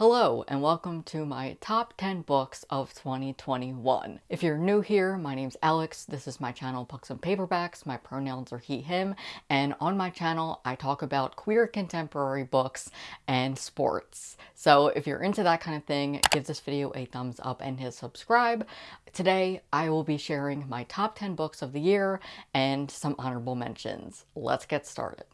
Hello and welcome to my top 10 books of 2021. If you're new here, my name's Alex. This is my channel Books and Paperbacks. My pronouns are he, him. And on my channel, I talk about queer contemporary books and sports. So if you're into that kind of thing, give this video a thumbs up and hit subscribe. Today, I will be sharing my top 10 books of the year and some honorable mentions. Let's get started.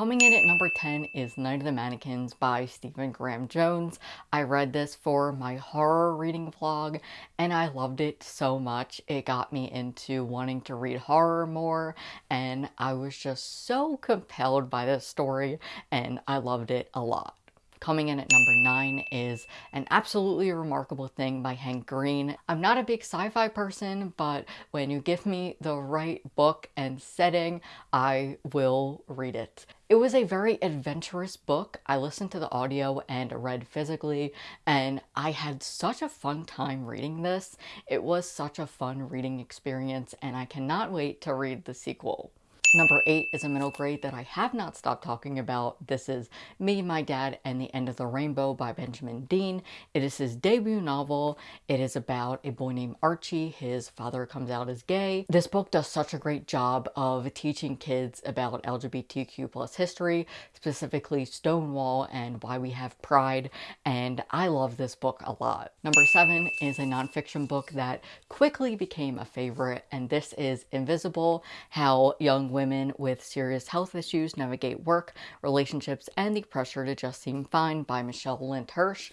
Coming in at number 10 is Night of the Mannequins by Stephen Graham Jones. I read this for my horror reading vlog and I loved it so much. It got me into wanting to read horror more and I was just so compelled by this story and I loved it a lot. Coming in at number 9 is An Absolutely Remarkable Thing by Hank Green. I'm not a big sci-fi person, but when you give me the right book and setting, I will read it. It was a very adventurous book. I listened to the audio and read physically, and I had such a fun time reading this. It was such a fun reading experience, and I cannot wait to read the sequel. Number eight is a middle grade that I have not stopped talking about. This is Me, My Dad, and the End of the Rainbow by Benjamin Dean. It is his debut novel. It is about a boy named Archie. His father comes out as gay. This book does such a great job of teaching kids about LGBTQ plus history, specifically Stonewall and why we have pride, and I love this book a lot. Number seven is a nonfiction book that quickly became a favorite, and this is Invisible, How Young Women women with serious health issues navigate work, relationships, and the pressure to just seem fine by Michele Lent Hirsch.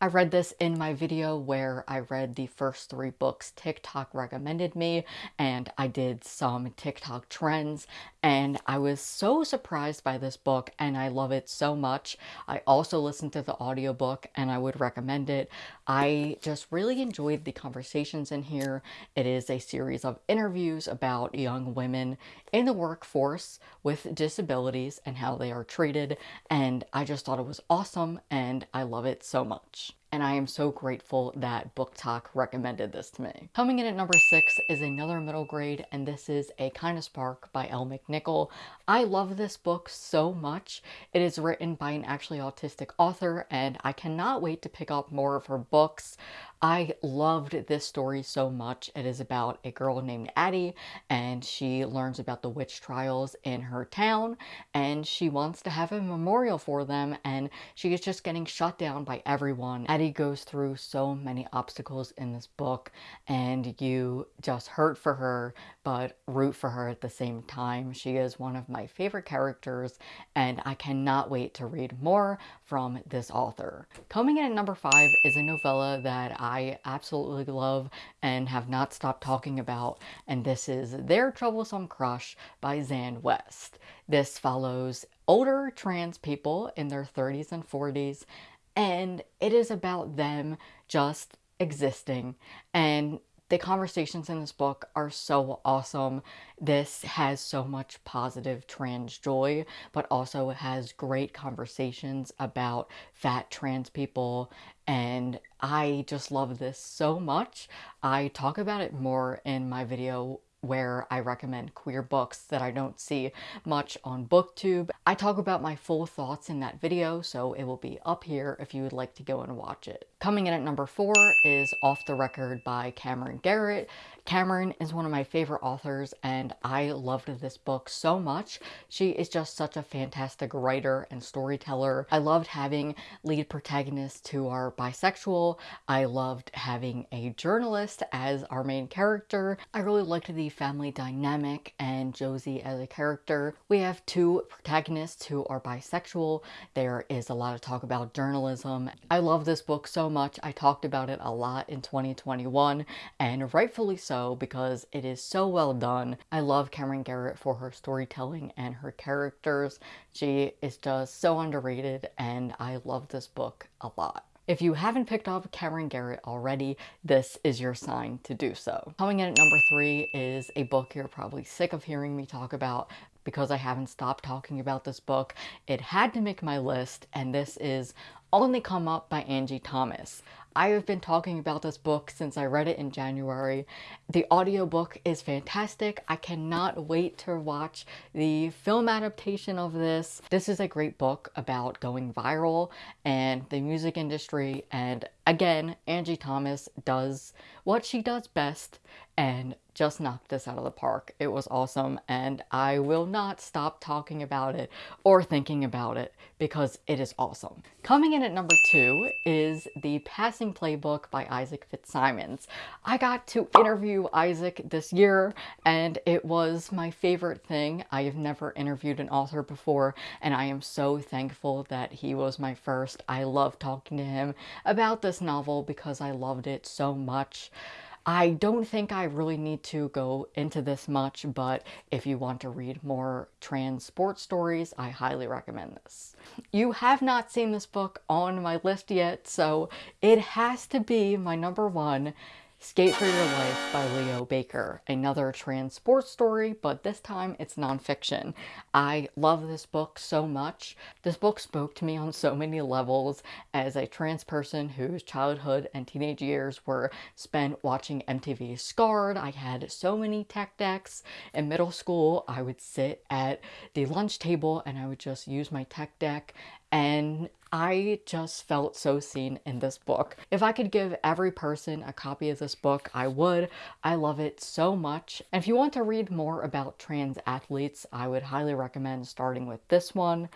I read this in my video where I read the first three books TikTok recommended me and I did some TikTok trends and I was so surprised by this book and I love it so much. I also listened to the audiobook and I would recommend it. I just really enjoyed the conversations in here. It is a series of interviews about young women in the workforce with disabilities and how they are treated and I just thought it was awesome and I love it so much and I am so grateful that BookTok recommended this to me. Coming in at number six is another middle grade, and this is A Kind of Spark by Elle McNicoll. I love this book so much. It is written by an actually autistic author, and I cannot wait to pick up more of her books. I loved this story so much. It is about a girl named Addie and she learns about the witch trials in her town and she wants to have a memorial for them and she is just getting shut down by everyone. Addie goes through so many obstacles in this book and you just hurt for her but root for her at the same time. She is one of my favorite characters and I cannot wait to read more from this author. Coming in at number five is a novella that I absolutely love and have not stopped talking about and this is Their Troublesome Crush by Xan West. This follows older trans people in their 30s and 40s and it is about them just existing and the conversations in this book are so awesome. This has so much positive trans joy, but also has great conversations about fat trans people. And I just love this so much. I talk about it more in my video where I recommend queer books that I don't see much on booktube. I talk about my full thoughts in that video, so it will be up here if you would like to go and watch it. Coming in at number four is Off the Record by Camryn Garrett. Camryn is one of my favorite authors and I loved this book so much. She is just such a fantastic writer and storyteller. I loved having lead protagonists who are bisexual. I loved having a journalist as our main character. I really liked the family dynamic and Josie as a character. We have two protagonists who are bisexual. There is a lot of talk about journalism. I love this book so much. I talked about it a lot in 2021 and rightfully so because it is so well done. I love Camryn Garrett for her storytelling and her characters. She is just so underrated and I love this book a lot. If you haven't picked up Camryn Garrett already, this is your sign to do so. Coming in at number three is a book you're probably sick of hearing me talk about because I haven't stopped talking about this book. It had to make my list and this is On the Come Up by Angie Thomas. I have been talking about this book since I read it in January. The audiobook is fantastic. I cannot wait to watch the film adaptation of this. This is a great book about going viral and the music industry and again, Angie Thomas does what she does best and just knocked this out of the park. It was awesome and I will not stop talking about it or thinking about it because it is awesome. Coming in at number two is The Passing Playbook by Isaac Fitzsimons. I got to interview Isaac this year and it was my favorite thing. I have never interviewed an author before and I am so thankful that he was my first. I love talking to him about this novel because I loved it so much. I don't think I really need to go into this much, but if you want to read more trans sports stories, I highly recommend this. You have not seen this book on my list yet, so it has to be my number one. Skate for Your Life by Leo Baker, another trans sports story, but this time it's nonfiction. I love this book so much. This book spoke to me on so many levels as a trans person whose childhood and teenage years were spent watching MTV Scarred. I had so many tech decks. In middle school, I would sit at the lunch table and I would just use my tech deck and I just felt so seen in this book. If I could give every person a copy of this book, I would. I love it so much. And if you want to read more about trans athletes, I would highly recommend starting with this one.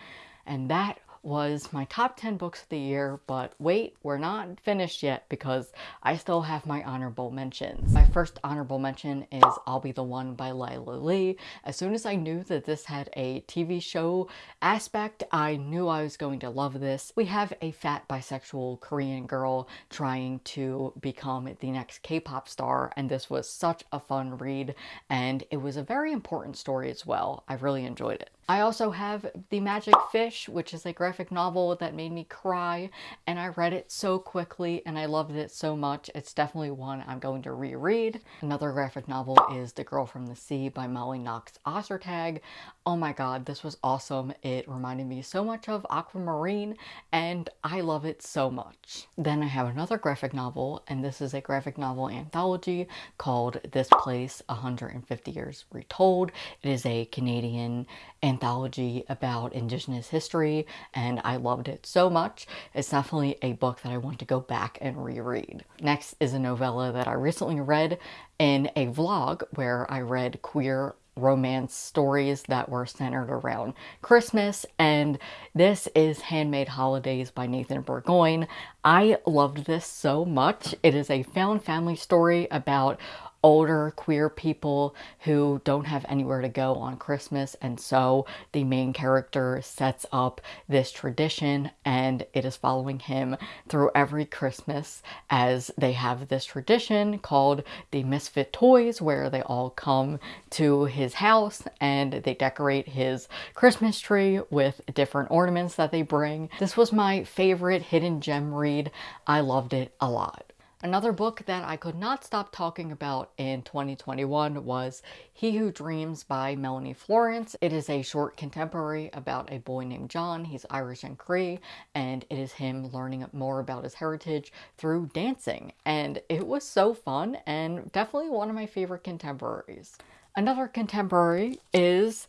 And that was my top 10 books of the year, but wait, we're not finished yet because I still have my honorable mentions. My first honorable mention is I'll Be the One by Lyla Lee. As soon as I knew that this had a TV show aspect, I knew I was going to love this. We have a fat bisexual Korean girl trying to become the next K-pop star, and this was such a fun read, and it was a very important story as well. I really enjoyed it. I also have The Magic Fish, which is a graphic novel that made me cry, and I read it so quickly and I loved it so much. It's definitely one I'm going to reread. Another graphic novel is The Girl from the Sea by Molly Knox Ostertag. Oh my god, this was awesome. It reminded me so much of Aquamarine, and I love it so much. Then I have another graphic novel, and this is a graphic novel anthology called This Place 150 Years Retold. It is a Canadian anthology about Indigenous history, and I loved it so much. It's definitely a book that I want to go back and reread. Next is a novella that I recently read in a vlog where I read queer romance stories that were centered around Christmas and this is Handmade Holidays by Nathan Burgoine. I loved this so much. It is a found family story about older queer people who don't have anywhere to go on Christmas and so the main character sets up this tradition and it is following him through every Christmas as they have this tradition called the Misfit Toys where they all come to his house and they decorate his Christmas tree with different ornaments that they bring. This was my favorite hidden gem read. I loved it a lot. Another book that I could not stop talking about in 2021 was He Who Dreams by Melanie Florence. It is a short contemporary about a boy named John. He's Irish and Cree, and it is him learning more about his heritage through dancing. And it was so fun and definitely one of my favorite contemporaries. Another contemporary is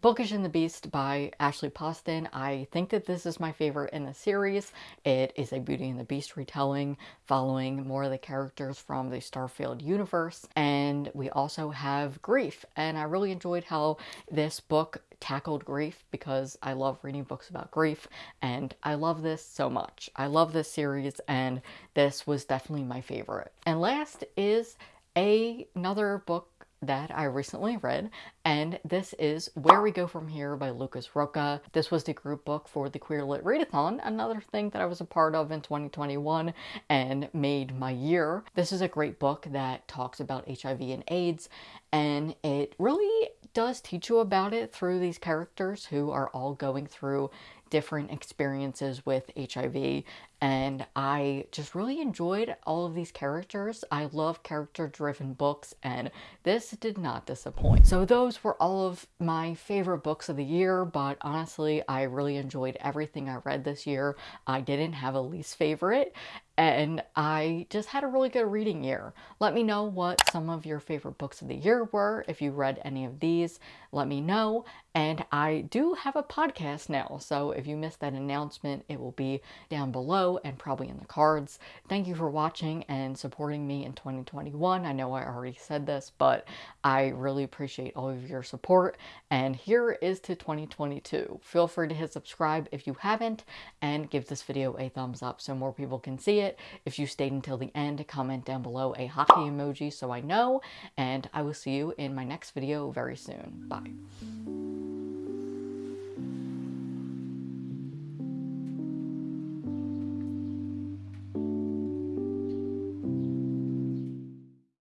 Bookish and the Beast by Ashley Poston. I think that this is my favorite in the series. It is a Beauty and the Beast retelling following more of the characters from the Starfield universe. And we also have grief. And I really enjoyed how this book tackled grief because I love reading books about grief and I love this so much. I love this series and this was definitely my favorite. And last is a, another book that I recently read, and this is Where We Go From Here by Lucas Rocha. This was the group book for the Queer Lit Readathon, another thing that I was a part of in 2021 and made my year. This is a great book that talks about HIV and AIDS, and it really does teach you about it through these characters who are all going through different experiences with HIV and I just really enjoyed all of these characters. I love character-driven books and this did not disappoint. So those were all of my favorite books of the year, but honestly, I really enjoyed everything I read this year. I didn't have a least favorite and I just had a really good reading year. Let me know what some of your favorite books of the year were. If you read any of these, let me know. And I do have a podcast now, so if you missed that announcement, it will be down below and probably in the cards. Thank you for watching and supporting me in 2021. I know I already said this, but I really appreciate all of your support. And here is to 2022. Feel free to hit subscribe if you haven't, and give this video a thumbs up so more people can see it. If you stayed until the end, comment down below a hockey emoji so I know, and I will see you in my next video very soon. Bye.